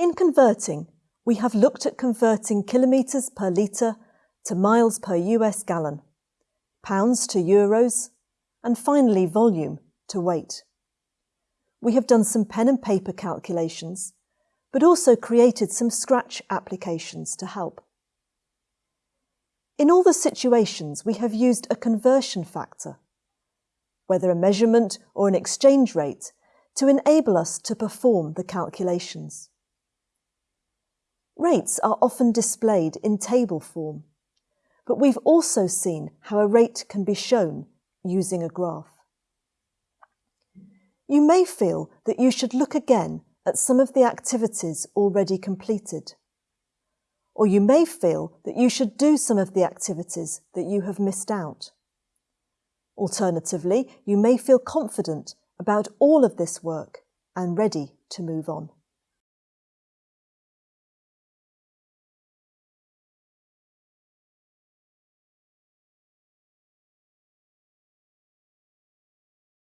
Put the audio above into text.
In converting, we have looked at converting kilometres per litre to miles per US gallon, pounds to euros, and finally volume to weight. We have done some pen and paper calculations, but also created some scratch applications to help. In all the situations, we have used a conversion factor, whether a measurement or an exchange rate, to enable us to perform the calculations. Rates are often displayed in table form, but we've also seen how a rate can be shown using a graph. You may feel that you should look again at some of the activities already completed. Or you may feel that you should do some of the activities that you have missed out. Alternatively, you may feel confident about all of this work and ready to move on.